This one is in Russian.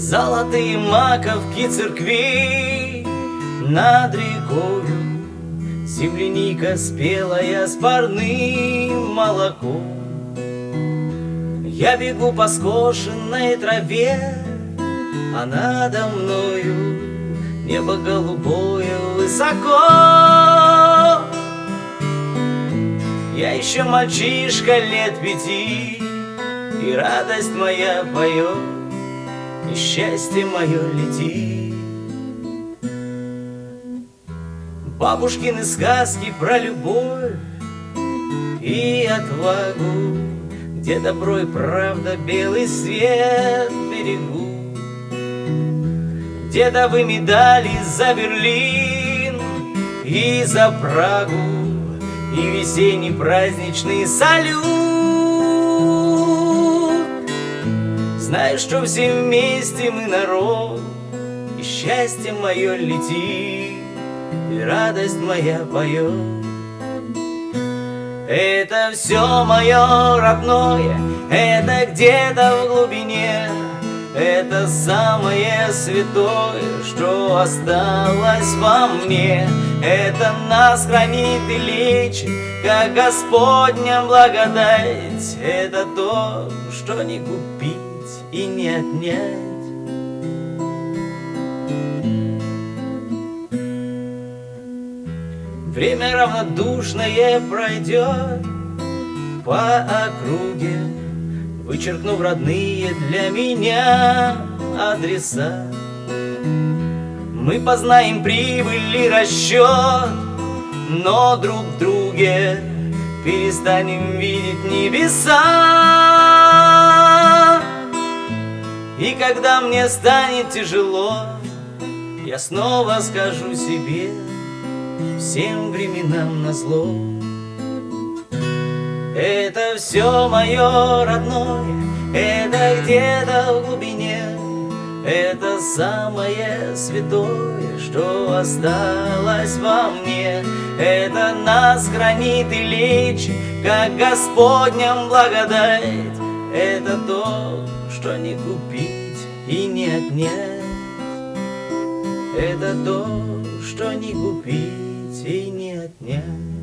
Золотые маковки церкви. Над рекою Земляника спелая с парным молоком. Я бегу по скошенной траве, а надо мною Небо голубое высоко. Я еще мальчишка лет пяти И радость моя поет И счастье мое летит Бабушкины сказки про любовь И отвагу. Где добро и правда белый свет берегут Дедовы медали за Берлин и за Прагу. И весенний праздничный салют Знаешь, что все вместе мы народ И счастье мое летит И радость моя поет. Это все мое родное Это где-то в глубине это самое святое, что осталось во мне. Это нас хранит и лечит, как Господня благодать. Это то, что не купить и не отнять Время равнодушное пройдет по округе Вычеркнув родные для меня адреса. Мы познаем прибыль и расчет Но друг друге перестанем видеть небеса И когда мне станет тяжело Я снова скажу себе Всем временам назло это все мое родное, это где-то в глубине, Это самое святое, что осталось во мне, Это нас хранит и лечит, как Господням благодать, Это то, что не купить и не отнять, Это то, что не купить и не отнять.